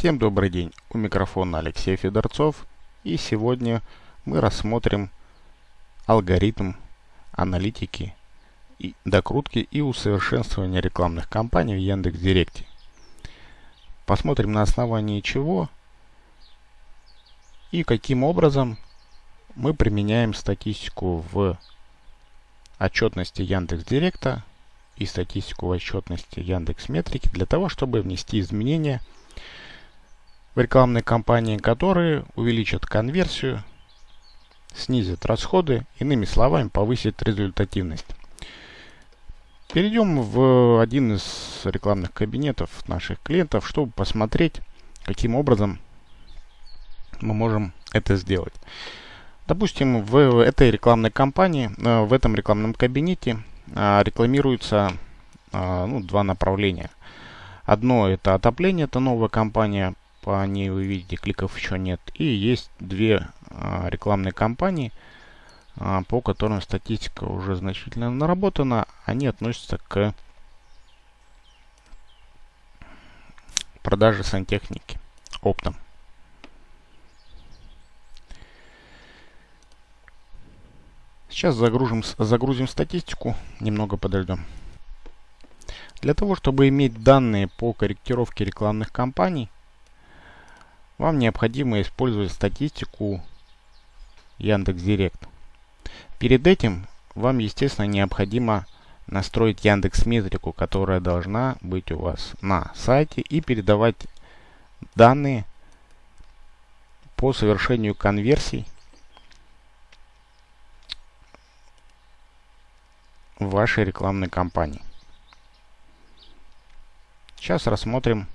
Всем добрый день, у микрофона Алексей Федорцов и сегодня мы рассмотрим алгоритм аналитики, и докрутки и усовершенствования рекламных кампаний в Яндекс.Директе. Посмотрим на основании чего и каким образом мы применяем статистику в отчетности Яндекс.Директа и статистику в отчетности Яндекс Метрики для того, чтобы внести изменения – в рекламной кампании, которые увеличат конверсию, снизят расходы, иными словами, повысят результативность. Перейдем в один из рекламных кабинетов наших клиентов, чтобы посмотреть, каким образом мы можем это сделать. Допустим, в этой рекламной кампании, э, в этом рекламном кабинете э, рекламируются э, ну, два направления. Одно это отопление, это новая компания, по ней вы видите, кликов еще нет. И есть две а, рекламные кампании, а, по которым статистика уже значительно наработана. Они относятся к продаже сантехники оптом. Сейчас загрузим, загрузим статистику, немного подождем. Для того, чтобы иметь данные по корректировке рекламных кампаний, вам необходимо использовать статистику Яндекс.Директ. Перед этим вам, естественно, необходимо настроить Яндекс Метрику, которая должна быть у вас на сайте и передавать данные по совершению конверсий в вашей рекламной кампании. Сейчас рассмотрим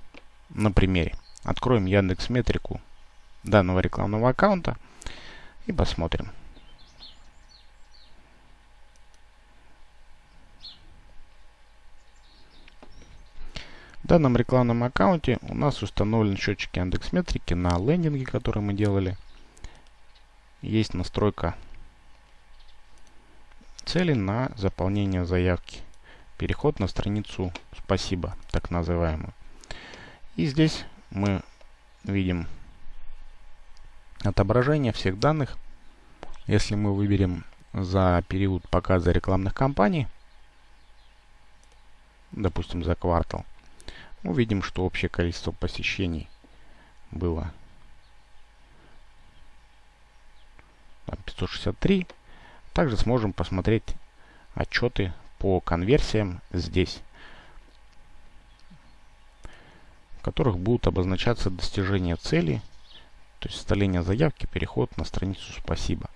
на примере. Откроем Яндекс Метрику данного рекламного аккаунта и посмотрим. В данном рекламном аккаунте у нас установлен счетчик Яндекс Метрики на лендинге, который мы делали. Есть настройка цели на заполнение заявки. Переход на страницу «Спасибо», так называемую. И здесь мы видим отображение всех данных. Если мы выберем за период показа рекламных кампаний, допустим, за квартал, мы видим, что общее количество посещений было 563. Также сможем посмотреть отчеты по конверсиям здесь. Которых будут обозначаться достижения цели, то есть составление заявки, переход на страницу «Спасибо».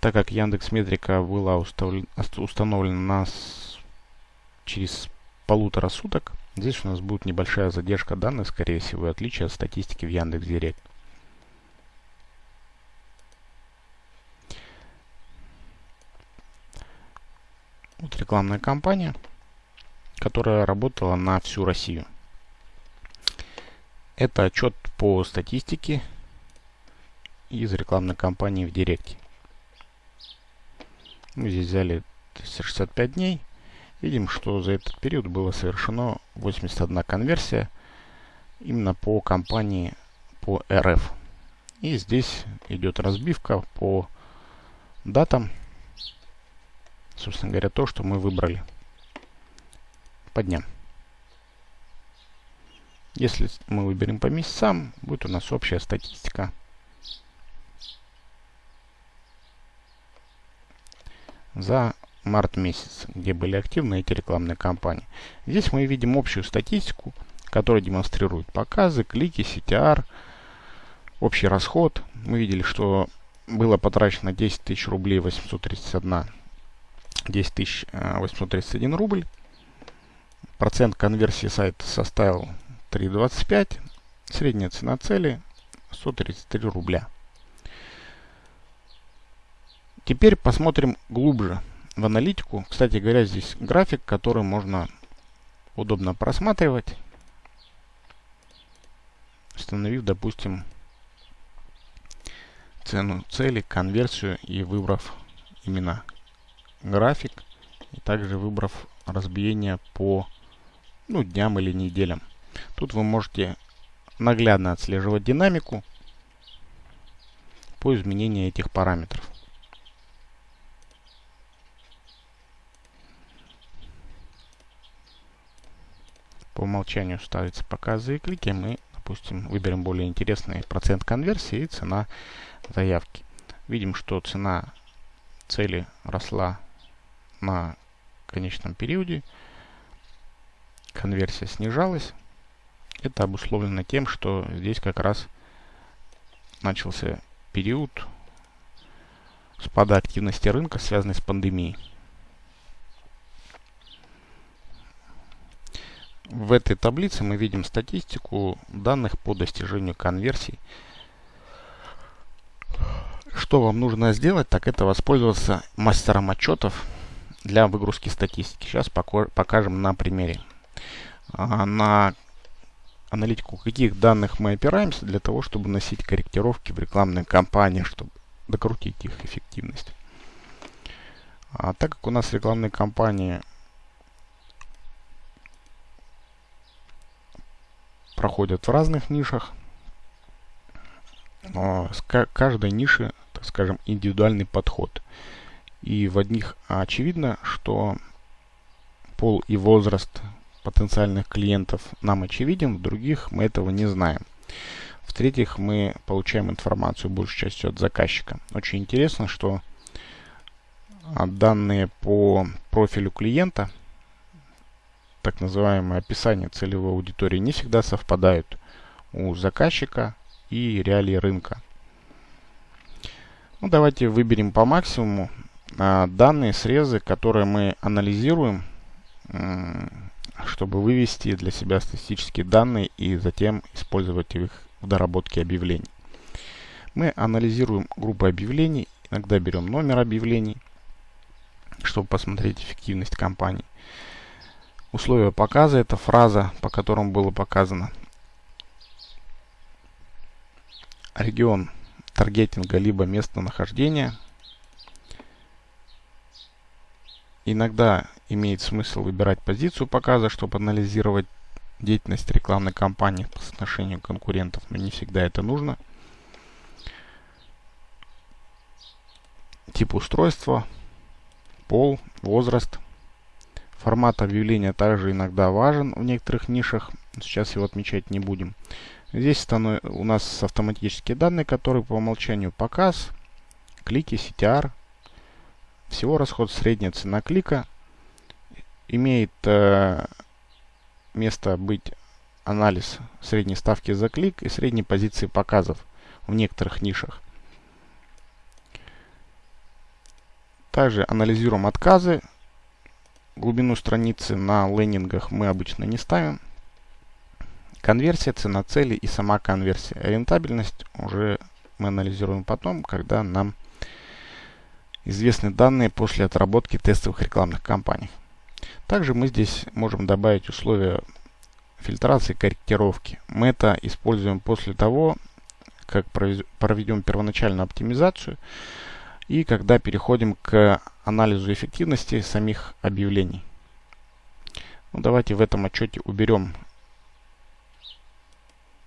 Так как Яндекс Метрика была установлена нас через полутора суток, здесь у нас будет небольшая задержка данных, скорее всего, отличие от статистики в Яндекс рекламная кампания, которая работала на всю Россию. Это отчет по статистике из рекламной кампании в Директе. Мы здесь взяли 65 дней. Видим, что за этот период было совершено 81 конверсия именно по компании по РФ. И здесь идет разбивка по датам собственно говоря, то, что мы выбрали по дням. Если мы выберем по месяцам, будет у нас общая статистика. За март месяц, где были активны эти рекламные кампании. Здесь мы видим общую статистику, которая демонстрирует показы, клики, CTR, общий расход. Мы видели, что было потрачено 10 тысяч рублей 831 10 831 рубль. Процент конверсии сайта составил 3,25. Средняя цена цели 133 рубля. Теперь посмотрим глубже в аналитику. Кстати говоря, здесь график, который можно удобно просматривать, установив, допустим, цену цели, конверсию и выбрав именно график и также выбрав разбиение по ну, дням или неделям. Тут вы можете наглядно отслеживать динамику по изменению этих параметров. По умолчанию ставится показы и клики. Мы, допустим, выберем более интересный процент конверсии и цена заявки. Видим, что цена цели росла на конечном периоде. Конверсия снижалась. Это обусловлено тем, что здесь как раз начался период спада активности рынка, связанный с пандемией. В этой таблице мы видим статистику данных по достижению конверсий. Что вам нужно сделать, так это воспользоваться мастером отчетов для выгрузки статистики. Сейчас покажем на примере. А, на аналитику каких данных мы опираемся для того, чтобы носить корректировки в рекламной кампании, чтобы докрутить их эффективность. А так как у нас рекламные кампании проходят в разных нишах. С каждой ниши, так скажем, индивидуальный подход. И в одних очевидно, что пол и возраст потенциальных клиентов нам очевиден, в других мы этого не знаем. В-третьих, мы получаем информацию большей частью от заказчика. Очень интересно, что данные по профилю клиента – так называемое описание целевой аудитории не всегда совпадают у заказчика и реалии рынка. Ну, давайте выберем по максимуму а, данные срезы, которые мы анализируем, чтобы вывести для себя статистические данные и затем использовать их в доработке объявлений. Мы анализируем группы объявлений, иногда берем номер объявлений, чтобы посмотреть эффективность компании. Условия показа – это фраза, по которому было показано. Регион таргетинга либо местонахождения. Иногда имеет смысл выбирать позицию показа, чтобы анализировать деятельность рекламной кампании по соотношению конкурентов, но не всегда это нужно. Тип устройства, пол, возраст – Формат объявления также иногда важен в некоторых нишах. Сейчас его отмечать не будем. Здесь у нас автоматические данные, которые по умолчанию показ, клики, CTR. Всего расход средняя цена клика. Имеет э, место быть анализ средней ставки за клик и средней позиции показов в некоторых нишах. Также анализируем отказы Глубину страницы на лендингах мы обычно не ставим. Конверсия, цена цели и сама конверсия. Рентабельность уже мы анализируем потом, когда нам известны данные после отработки тестовых рекламных кампаний. Также мы здесь можем добавить условия фильтрации корректировки. Мы это используем после того, как проведем первоначальную оптимизацию и когда переходим к анализу эффективности самих объявлений. Ну, давайте в этом отчете уберем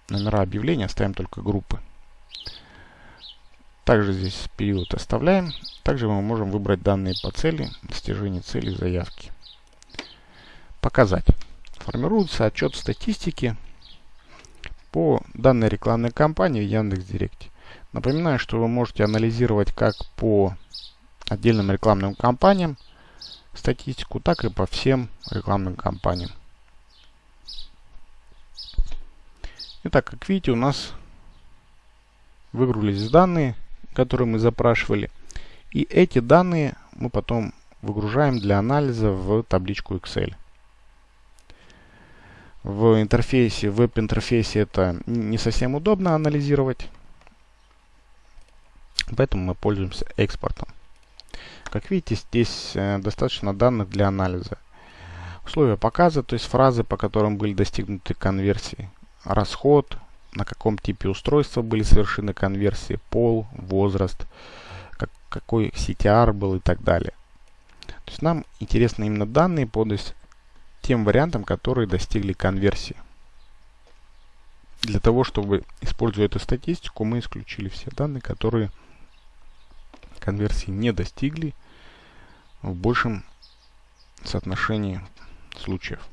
номера объявления, оставим только группы. Также здесь период оставляем. Также мы можем выбрать данные по цели, достижение цели заявки. Показать. Формируется отчет статистики по данной рекламной кампании в Яндекс.Директе. Напоминаю, что вы можете анализировать как по отдельным рекламным кампаниям статистику, так и по всем рекламным кампаниям. Итак, как видите, у нас выгрузились данные, которые мы запрашивали. И эти данные мы потом выгружаем для анализа в табличку Excel. В интерфейсе, в веб-интерфейсе это не совсем удобно анализировать. Поэтому мы пользуемся экспортом. Как видите, здесь э, достаточно данных для анализа. Условия показа, то есть фразы, по которым были достигнуты конверсии. Расход, на каком типе устройства были совершены конверсии, пол, возраст, как, какой CTR был и так далее. То есть нам интересны именно данные по тем вариантам, которые достигли конверсии. Для того, чтобы, используя эту статистику, мы исключили все данные, которые конверсии не достигли в большем соотношении случаев.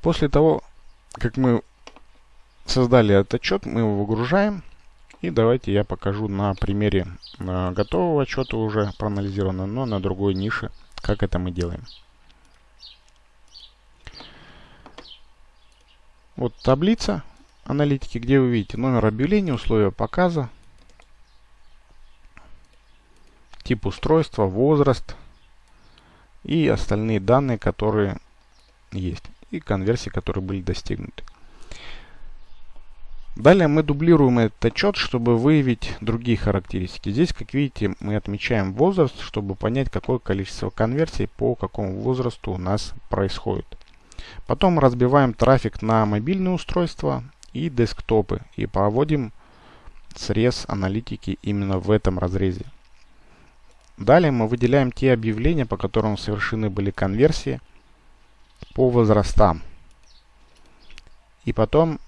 После того, как мы создали этот отчет, мы его выгружаем. И давайте я покажу на примере э, готового отчета уже проанализированного, но на другой нише, как это мы делаем. Вот таблица аналитики, где вы видите номер объявления, условия показа, тип устройства, возраст и остальные данные, которые есть, и конверсии, которые были достигнуты. Далее мы дублируем этот отчет, чтобы выявить другие характеристики. Здесь, как видите, мы отмечаем возраст, чтобы понять, какое количество конверсий по какому возрасту у нас происходит. Потом разбиваем трафик на мобильные устройства и десктопы и проводим срез аналитики именно в этом разрезе. Далее мы выделяем те объявления, по которым совершены были конверсии по возрастам. И потом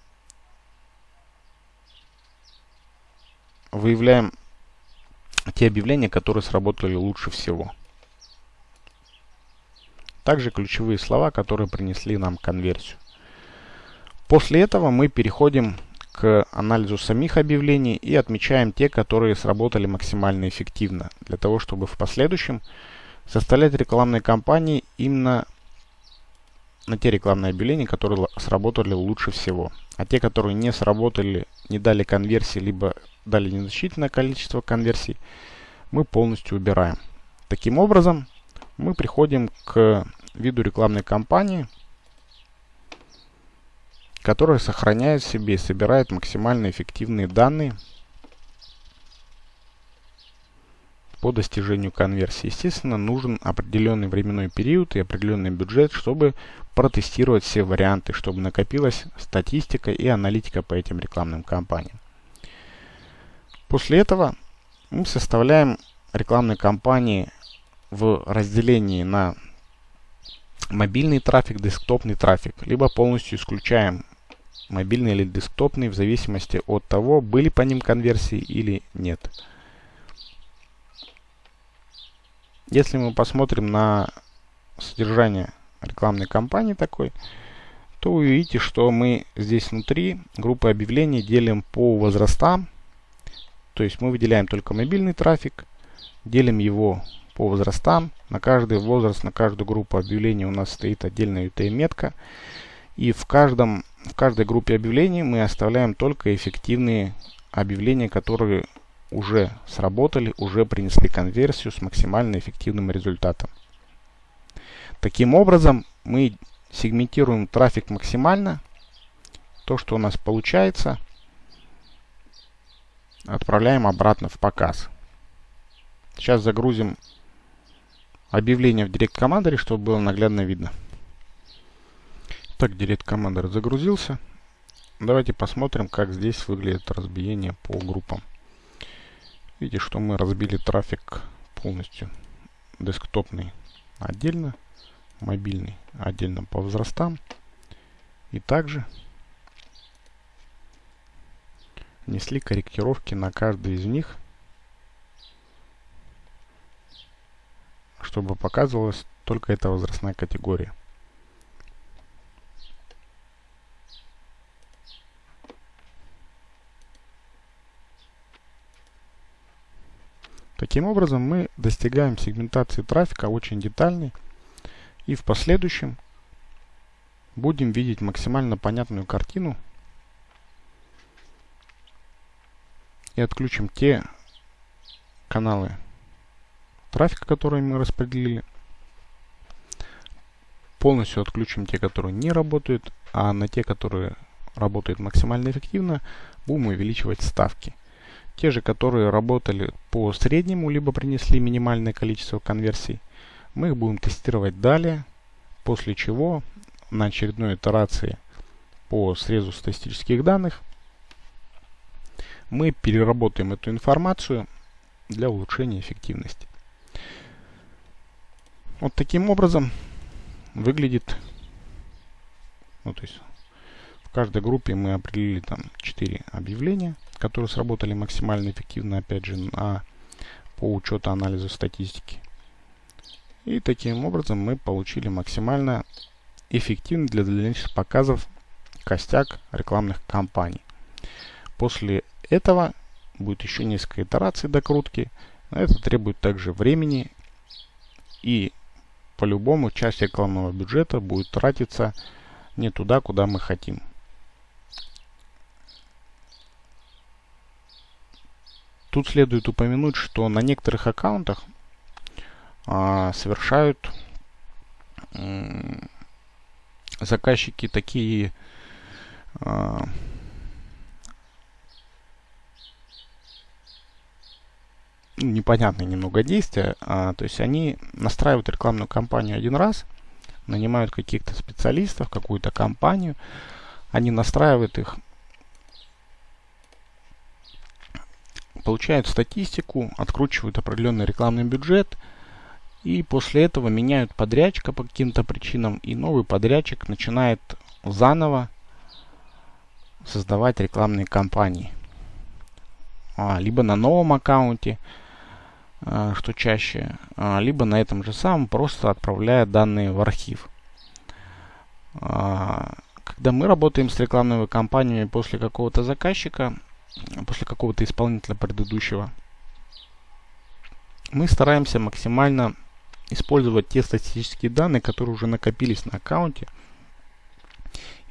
выявляем те объявления, которые сработали лучше всего. Также ключевые слова, которые принесли нам конверсию. После этого мы переходим к анализу самих объявлений и отмечаем те, которые сработали максимально эффективно, для того, чтобы в последующем составлять рекламные кампании именно на те рекламные объявления, которые сработали лучше всего. А те, которые не сработали, не дали конверсии, либо дали незначительное количество конверсий, мы полностью убираем. Таким образом, мы приходим к виду рекламной кампании, которая сохраняет в себе и собирает максимально эффективные данные по достижению конверсии. Естественно, нужен определенный временной период и определенный бюджет, чтобы протестировать все варианты, чтобы накопилась статистика и аналитика по этим рекламным кампаниям. После этого мы составляем рекламные кампании в разделении на мобильный трафик, десктопный трафик, либо полностью исключаем мобильный или десктопный в зависимости от того, были по ним конверсии или нет. Если мы посмотрим на содержание рекламной кампании такой, то вы увидите, что мы здесь внутри группы объявлений делим по возрастам, то есть мы выделяем только мобильный трафик, делим его по возрастам. На каждый возраст, на каждую группу объявлений у нас стоит отдельная UTM-метка. И в, каждом, в каждой группе объявлений мы оставляем только эффективные объявления, которые уже сработали, уже принесли конверсию с максимально эффективным результатом. Таким образом, мы сегментируем трафик максимально. То, что у нас получается, отправляем обратно в показ. Сейчас загрузим объявление в Direct Commander, чтобы было наглядно видно. Так, Direct Commander загрузился. Давайте посмотрим, как здесь выглядит разбиение по группам. Видите, что мы разбили трафик полностью. Десктопный отдельно, мобильный отдельно по возрастам. И также внесли корректировки на каждый из них, чтобы показывалась только эта возрастная категория. Таким образом мы достигаем сегментации трафика очень детальной и в последующем будем видеть максимально понятную картину и отключим те каналы трафика, которые мы распределили. Полностью отключим те, которые не работают, а на те, которые работают максимально эффективно, будем увеличивать ставки. Те же, которые работали по среднему, либо принесли минимальное количество конверсий, мы их будем тестировать далее, после чего на очередной итерации по срезу статистических данных мы переработаем эту информацию для улучшения эффективности. Вот таким образом выглядит, ну то есть в каждой группе мы определили там 4 объявления, которые сработали максимально эффективно, опять же, на, по учету анализа статистики. И таким образом мы получили максимально эффективный для дальнейших показов костяк рекламных кампаний. После этого будет еще несколько итераций докрутки. Это требует также времени и по-любому часть рекламного бюджета будет тратиться не туда, куда мы хотим. Тут следует упомянуть, что на некоторых аккаунтах а, совершают заказчики такие а, непонятные немного действия. А, то есть они настраивают рекламную кампанию один раз, нанимают каких-то специалистов, какую-то компанию, они настраивают их, получают статистику, откручивают определенный рекламный бюджет, и после этого меняют подрядчика по каким-то причинам, и новый подрядчик начинает заново создавать рекламные кампании. А, либо на новом аккаунте, а, что чаще, а, либо на этом же самом просто отправляя данные в архив. А, когда мы работаем с рекламными кампаниями после какого-то заказчика, после какого-то исполнителя предыдущего, мы стараемся максимально использовать те статистические данные, которые уже накопились на аккаунте,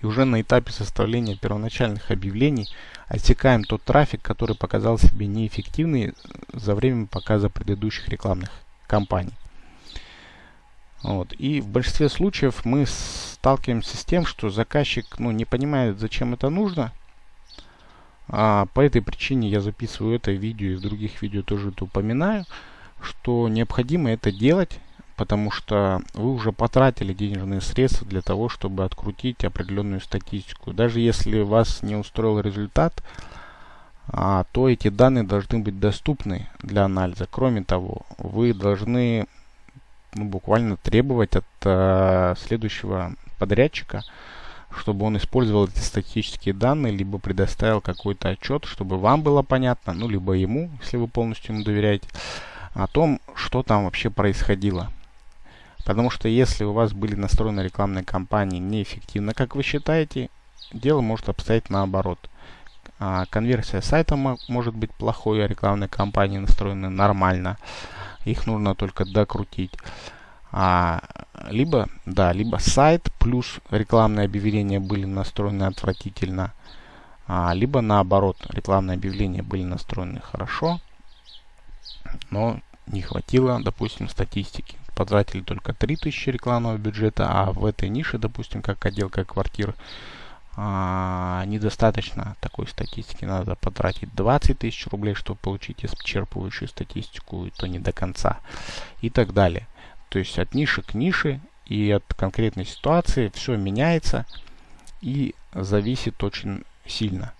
и уже на этапе составления первоначальных объявлений отсекаем тот трафик, который показал себе неэффективный за время показа предыдущих рекламных кампаний. Вот. И в большинстве случаев мы сталкиваемся с тем, что заказчик ну, не понимает, зачем это нужно. А по этой причине я записываю это видео и в других видео тоже это упоминаю, что необходимо это делать потому что вы уже потратили денежные средства для того, чтобы открутить определенную статистику. Даже если вас не устроил результат, а, то эти данные должны быть доступны для анализа. Кроме того, вы должны ну, буквально требовать от а, следующего подрядчика, чтобы он использовал эти статистические данные, либо предоставил какой-то отчет, чтобы вам было понятно, ну, либо ему, если вы полностью ему доверяете, о том, что там вообще происходило. Потому что если у вас были настроены рекламные кампании неэффективно, как вы считаете, дело может обстоять наоборот. А, конверсия сайта может быть плохой, а рекламные кампании настроены нормально. Их нужно только докрутить. А, либо, да, либо сайт плюс рекламные объявления были настроены отвратительно. А, либо наоборот, рекламные объявления были настроены хорошо, но не хватило, допустим, статистики потратили только 3000 рекламного бюджета, а в этой нише, допустим, как отделка квартир, а, недостаточно такой статистики. Надо потратить 20 тысяч рублей, чтобы получить исчерпывающую статистику, и то не до конца. И так далее. То есть от ниши к нише и от конкретной ситуации все меняется и зависит очень сильно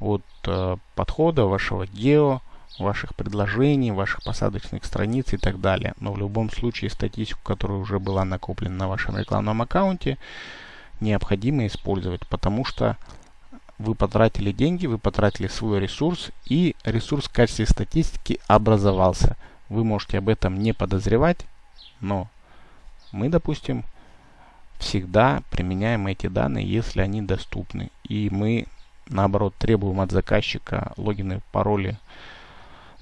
от э, подхода вашего гео, ваших предложений, ваших посадочных страниц и так далее. Но в любом случае статистику, которая уже была накоплена на вашем рекламном аккаунте, необходимо использовать, потому что вы потратили деньги, вы потратили свой ресурс, и ресурс в качестве статистики образовался. Вы можете об этом не подозревать, но мы, допустим, всегда применяем эти данные, если они доступны. И мы, наоборот, требуем от заказчика логины, пароли,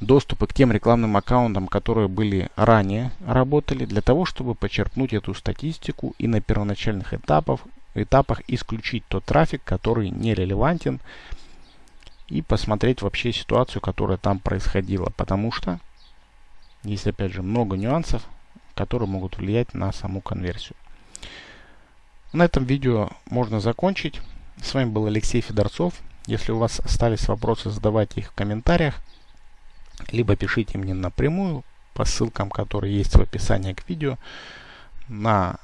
доступы к тем рекламным аккаунтам, которые были ранее работали, для того, чтобы почерпнуть эту статистику и на первоначальных этапах, этапах исключить тот трафик, который нерелевантен, и посмотреть вообще ситуацию, которая там происходила. Потому что есть, опять же, много нюансов, которые могут влиять на саму конверсию. На этом видео можно закончить. С вами был Алексей Федорцов. Если у вас остались вопросы, задавайте их в комментариях либо пишите мне напрямую по ссылкам, которые есть в описании к видео, на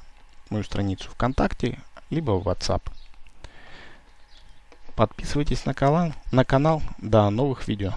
мою страницу ВКонтакте, либо в WhatsApp. Подписывайтесь на канал, на канал. До новых видео.